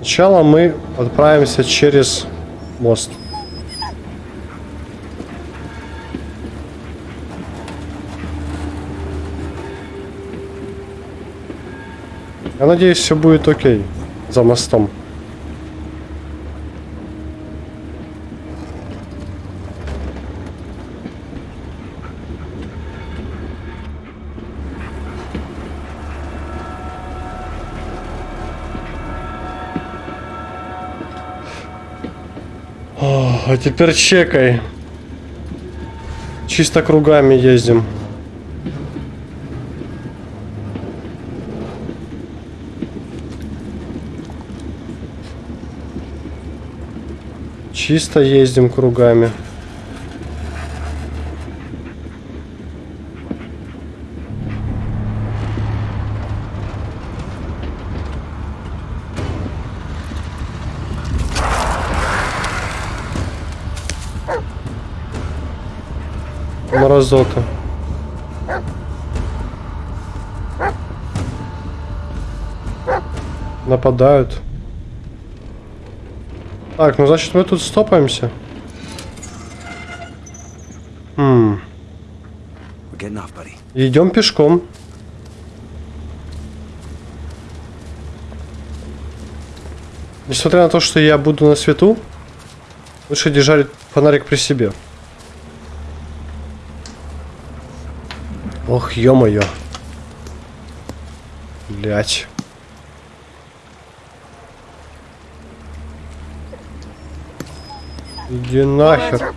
Сначала мы отправимся через мост. Я надеюсь, все будет окей за мостом. О, а теперь чекай. Чисто кругами ездим. Чисто ездим кругами. Морозота. Нападают. Так, ну значит мы тут стопаемся. Хм. Идем пешком. Несмотря на то, что я буду на свету, лучше держать фонарик при себе. Ох, ё-моё. Блять. Иди нахер.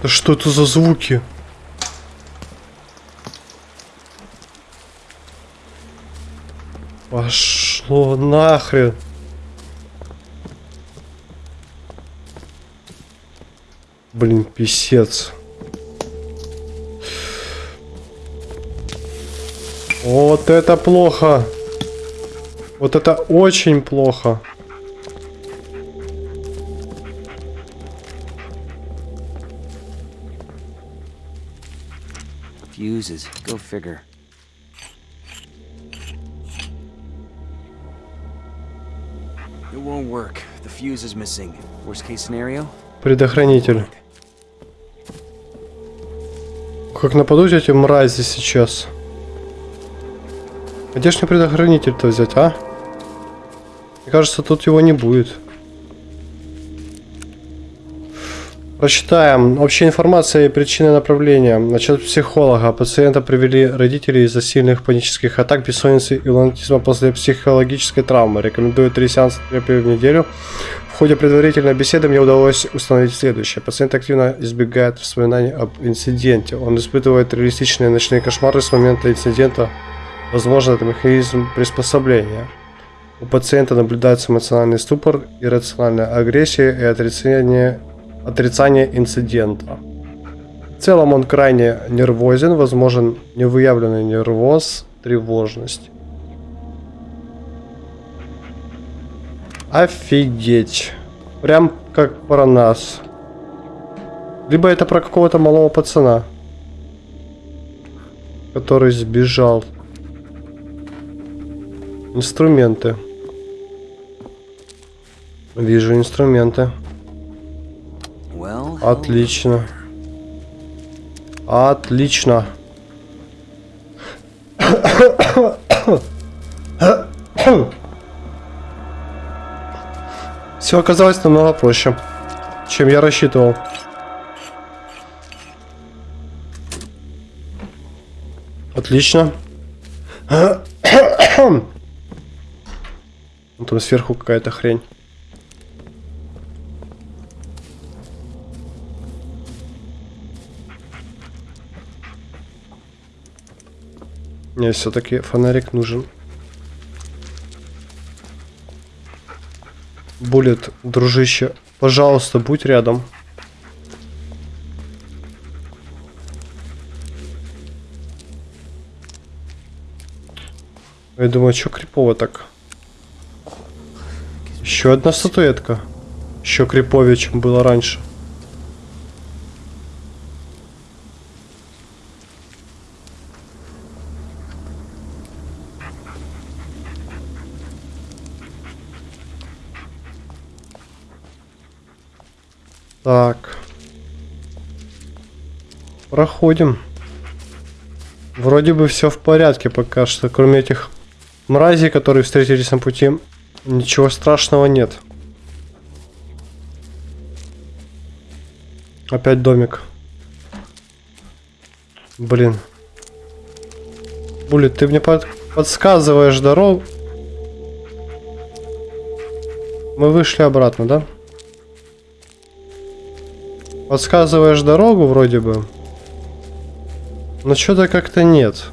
Да что это за звуки? Пошло нахрен. Блин, писец. Вот это плохо. Вот это очень плохо. Fuses. Go figure. Предохранитель. Как нападут эти мрази сейчас? Где ж мне предохранитель-то взять, а? Мне кажется, тут его не будет. Прочитаем. Общая информация и причины направления. Насчет психолога. Пациента привели родители из-за сильных панических атак, бессонницы и лунатизма после психологической травмы. Рекомендую три сеанса терапии в неделю. В ходе предварительной беседы мне удалось установить следующее. Пациент активно избегает воспоминаний об инциденте. Он испытывает реалистичные ночные кошмары с момента инцидента. Возможно, это механизм приспособления. У пациента наблюдается эмоциональный ступор, иррациональная агрессия и отрицание, отрицание инцидента. В целом он крайне нервозен, возможен невыявленный нервоз, тревожность. Офигеть. Прям как про нас. Либо это про какого-то малого пацана, который сбежал. Инструменты. Вижу инструменты. Отлично. Отлично. Все оказалось намного проще, чем я рассчитывал. Отлично. Там сверху какая-то хрень. Мне все-таки фонарик нужен. Булет, дружище, пожалуйста, будь рядом. Я думаю, что крипово так? Еще одна статуэтка. Еще криповее, чем было раньше. Так. Проходим. Вроде бы все в порядке пока что, кроме этих мразей, которые встретились на пути. Ничего страшного нет. Опять домик. Блин. Булит, ты мне под- подсказываешь дорогу. Мы вышли обратно, да? Подсказываешь дорогу вроде бы. Но что-то как-то нет.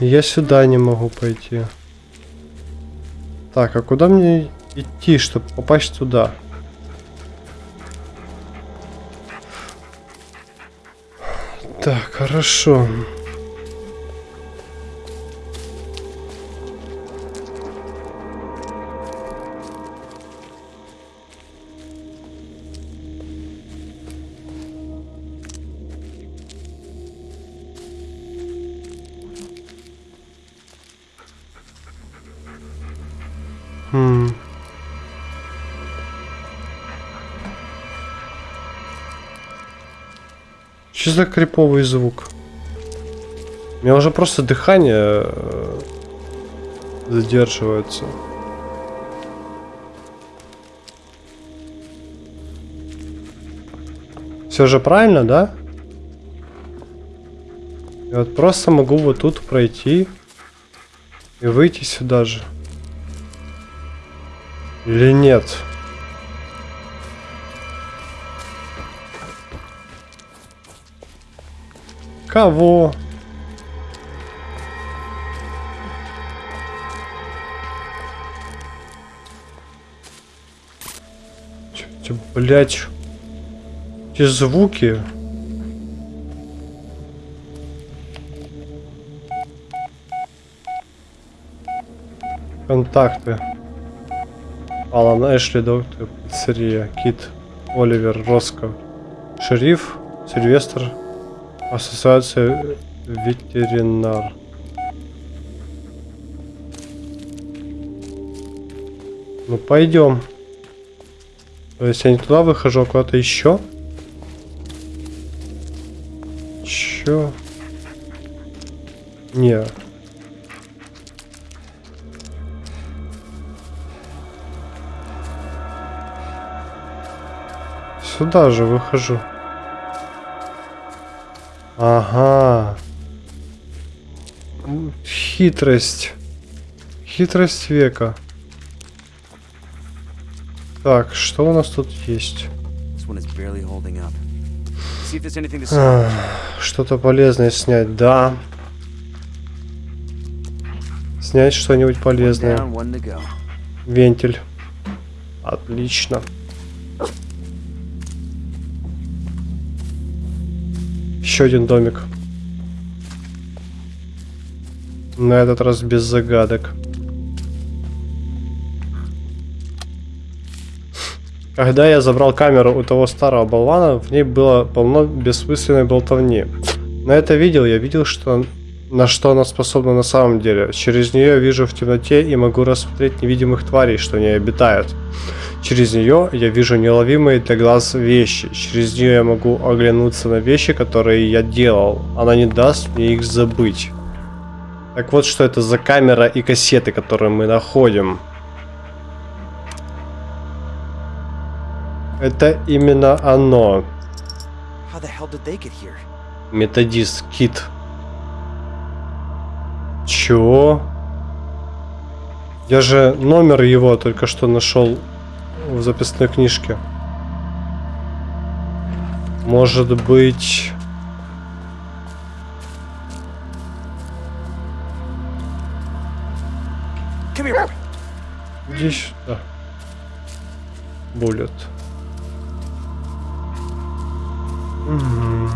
Я сюда не могу пойти. Так, а куда мне идти, чтобы попасть туда? Так, хорошо. Хм. Что за криповый звук? У меня уже просто дыхание э, задерживается. Все же правильно, да? Я вот просто могу вот тут пройти и выйти сюда же. Или нет? Кого? Блядь? Эти звуки. Контакты. Алан Эшли, доктор, пиццерия, Кит, Оливер, Роско, шериф, Сильвестр, ассоциация ветеринар. Ну пойдем. То есть я не туда выхожу, а куда-то еще. Чё? Не. Сюда же выхожу. Ага. Хитрость. Хитрость века. Так, что у нас тут есть? Что-то полезное снять, да. Снять что-нибудь полезное. Вентиль. Отлично. Еще один домик. На этот раз без загадок. Когда я забрал камеру у того старого болвана, в ней было полно бессмысленной болтовни. На это видел, я видел, что на что она способна на самом деле. Через нее вижу в темноте и могу рассмотреть невидимых тварей, что в ней обитают. Через нее я вижу неуловимые для глаз вещи. Через нее я могу оглянуться на вещи, которые я делал. Она не даст мне их забыть. Так вот, что это за камера и кассеты, которые мы находим. Это именно оно. Методист Кит. Чего? Я же номер его только что нашел в записной книжке. Может быть... Иди сюда. Буллет. Мгм.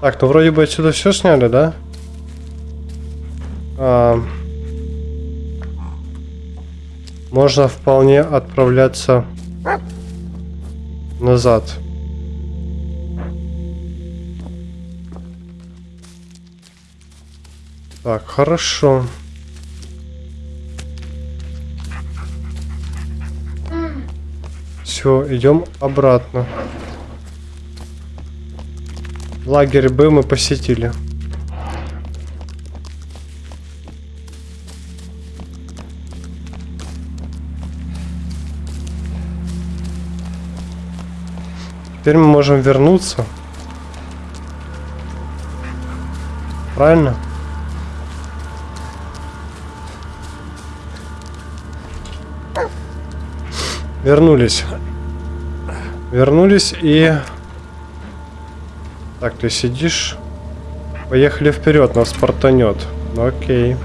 Так, ну вроде бы отсюда все сняли, да? А, можно вполне отправляться назад. Так, хорошо. Все, идем обратно. Лагерь Б мы посетили. Теперь мы можем вернуться. Правильно? Вернулись. Вернулись и... Так, ты сидишь. Поехали вперед, нас портанет. Ну, окей.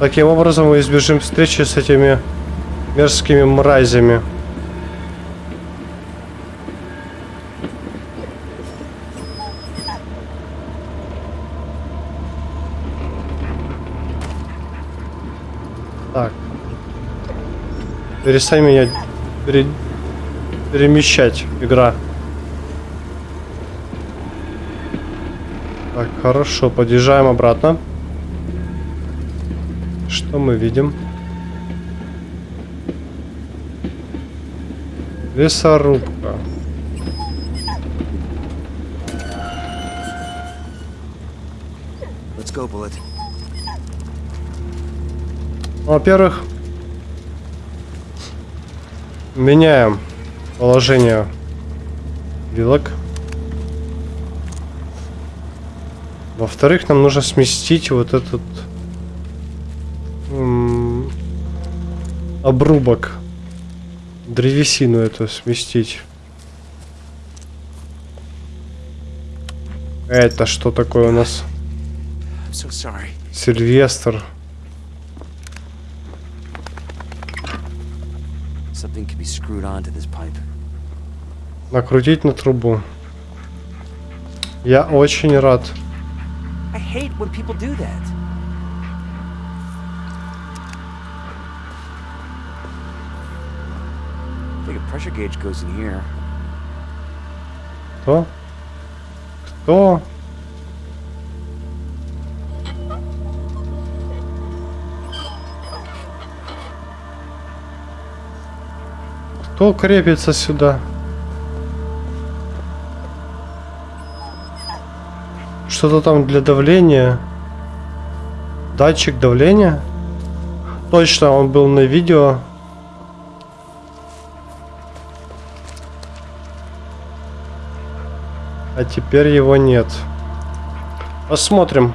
Таким образом мы избежим встречи с этими мерзкими мразями. Так. Перестань меня пере- перемещать, игра. Так, хорошо, подъезжаем обратно. Что мы видим? Лесорубка. Ну, Во-первых, меняем положение вилок. Во-вторых, нам нужно сместить вот этот обрубок. Древесину эту сместить. Это что такое у нас? So. Сильвестр. Накрутить на трубу. Я очень рад. I hate when people do that. Pressure gauge goes in here. Кто? Кто? Кто крепится сюда? Что-то там для давления. Датчик давления? Точно, он был на видео. А теперь его нет. Посмотрим.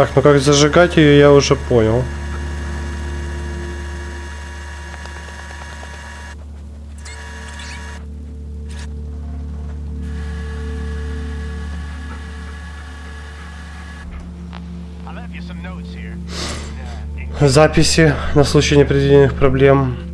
Так, ну как зажигать ее, я уже понял. Uh, Записи на случай непредвиденных проблем.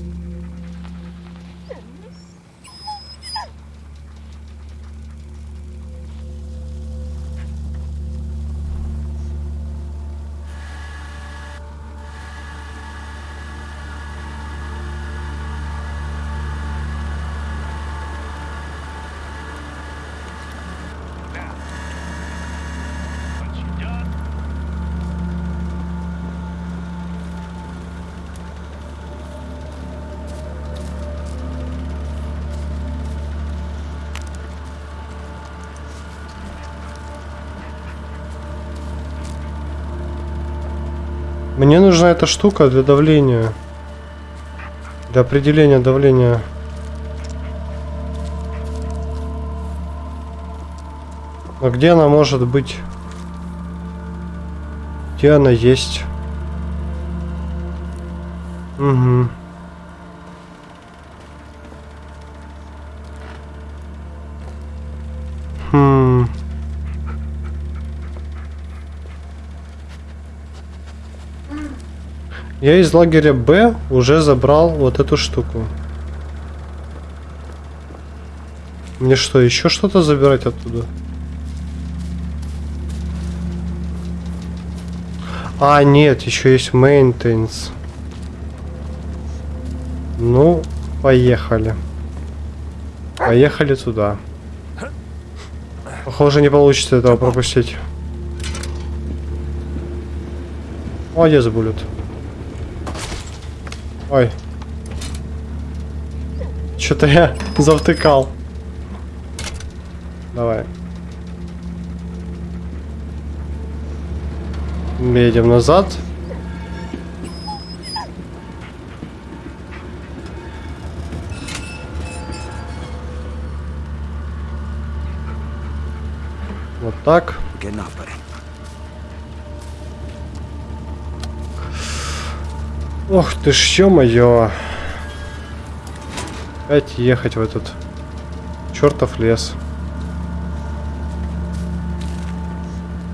Эта штука для давления. Для определения давления. А где она может быть? Где она есть? Угу. Хм. Я из лагеря Б уже забрал вот эту штуку. Мне что, еще что-то забирать оттуда? А, нет, еще есть maintenance. Ну, поехали. Поехали туда. Похоже, не получится этого пропустить. Молодец, Булет. Ой. Что-то я завтыкал. Давай. Едем назад. Вот так. We're Ох ты ж, ё-моё. Опять ехать в этот чертов лес.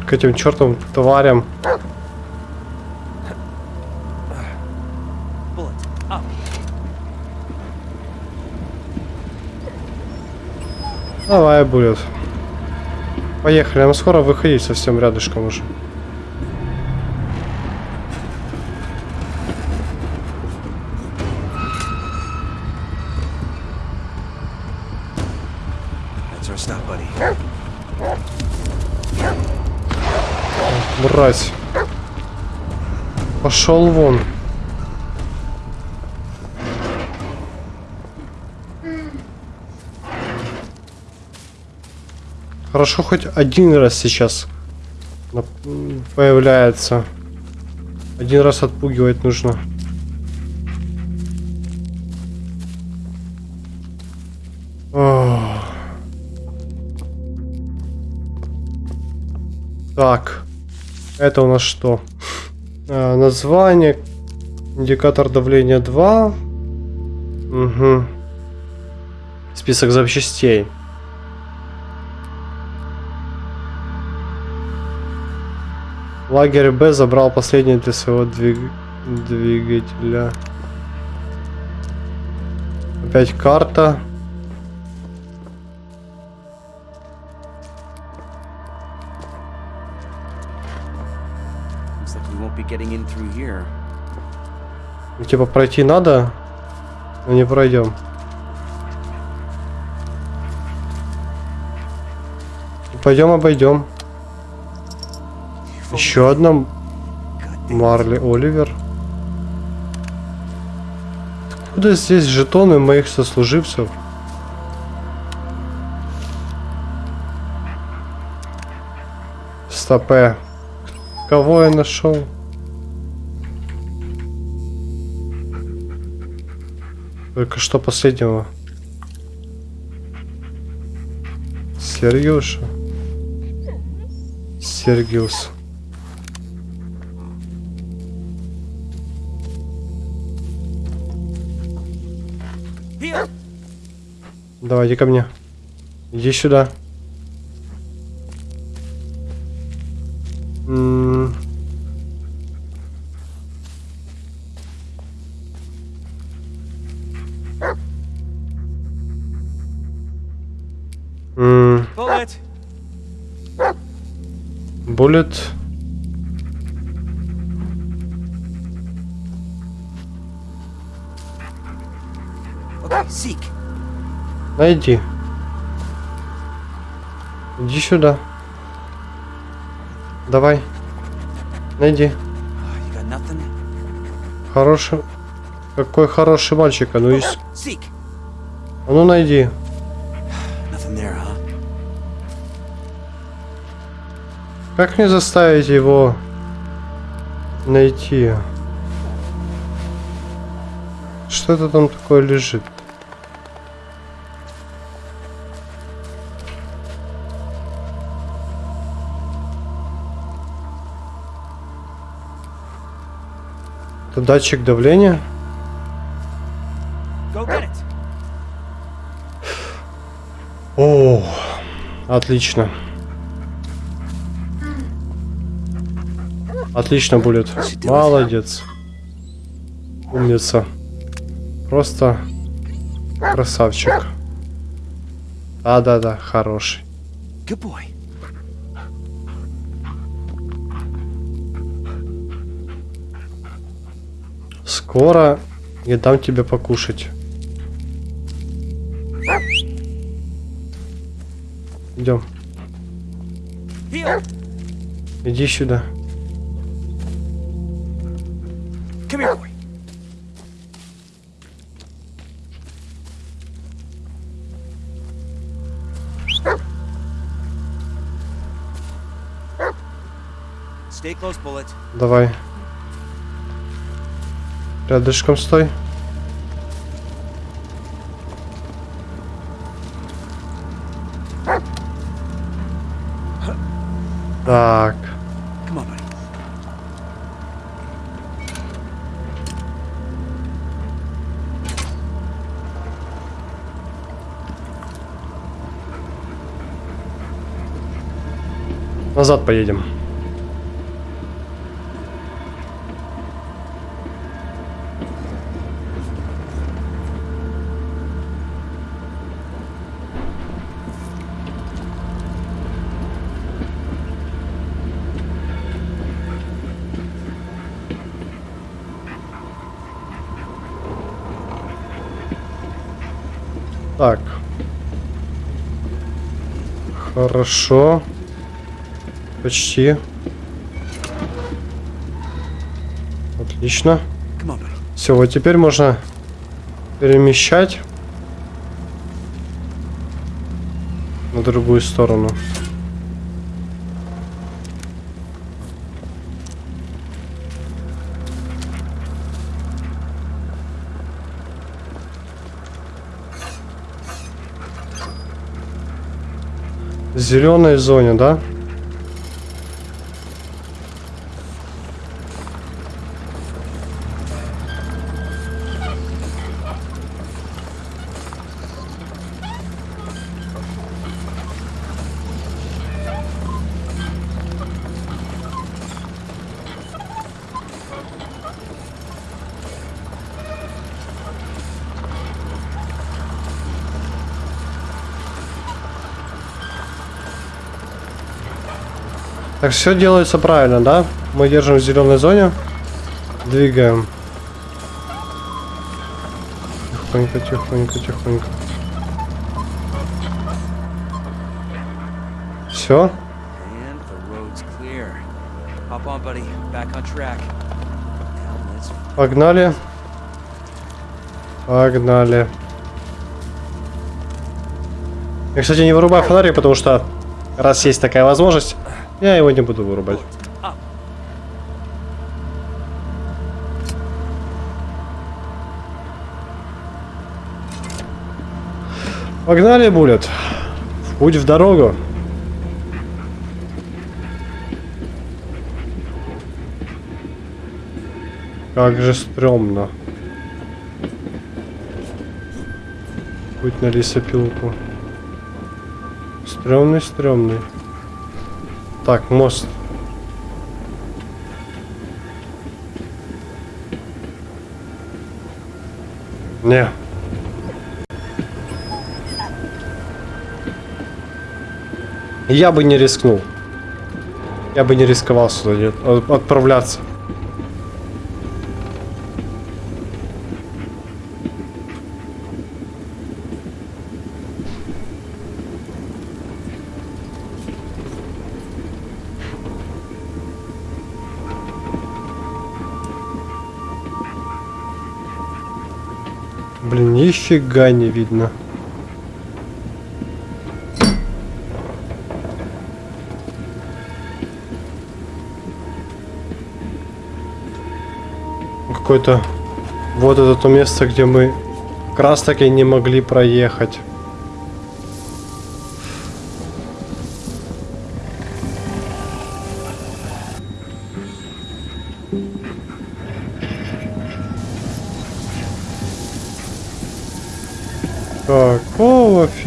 К этим чертовым тварям. Давай, будет. Поехали, нам скоро выходить совсем рядышком уже. Мразь. Пошел вон. Хорошо, хоть один раз сейчас появляется. Один раз отпугивать нужно. Так. Это у нас что? А, название. Индикатор давления 2. Угу. Список запчастей. Лагерь Б забрал последний для своего двиг- двигателя. Опять карта. Getting. Ну, Типа пройти надо, но не пройдем. Пойдем обойдем. Еще одна. Марли Оливер. Откуда здесь жетоны моих сослуживцев? Стопе. Кого я нашел? Только что последнего. Сергиуша. Сергиус. Давай, иди ко мне. Иди сюда. Seek. Найди. Иди сюда. Давай. Найди. Nothing? Хороший. Какой хороший мальчик. А ну, есть. А ну найди. Как мне заставить его найти? Что это там такое лежит? Это датчик давления? О, отлично. Отлично будет. Молодец. Умница. Просто красавчик. А, да-да, хороший. Good boy. Скоро я дам тебе покушать. Идем. Иди сюда. Давай. Рядышком стой. Так. Назад поедем. Так. Хорошо. Почти. Отлично. Все, вот теперь можно перемещать на другую сторону. Зеленой зоне, да? Так, все делается правильно, да? Мы держим в зеленой зоне. Двигаем. Тихонько, тихонько, тихонько. Все. Погнали. Погнали. Я, кстати, не вырубаю фонарик, потому что раз есть такая возможность, я его не буду вырубать. Погнали, Булет. В путь в дорогу. Как же стрёмно. Путь на лесопилку. Стрёмный, стрёмный. Так, мост. Не. Я бы не рискнул. Я бы не рисковал сюда отправляться. Нифига не видно. Какое-то... Вот это то место, где мы как раз таки не могли проехать.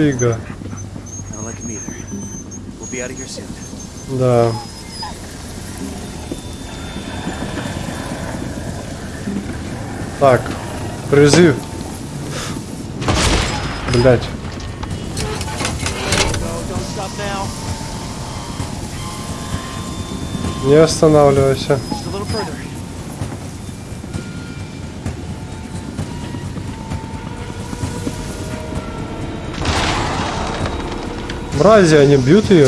Фига. Да. Так, призыв. Блять. Не останавливайся. Мрази, они бьют ее.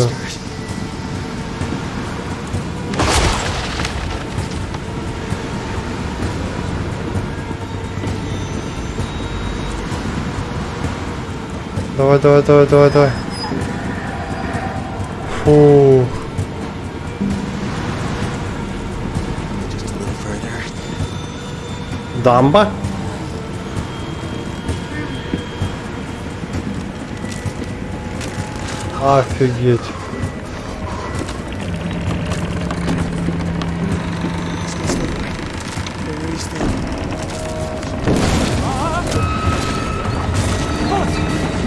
Давай, давай, давай, давай, давай. Фу. Just a little further. Дамба? Офигеть.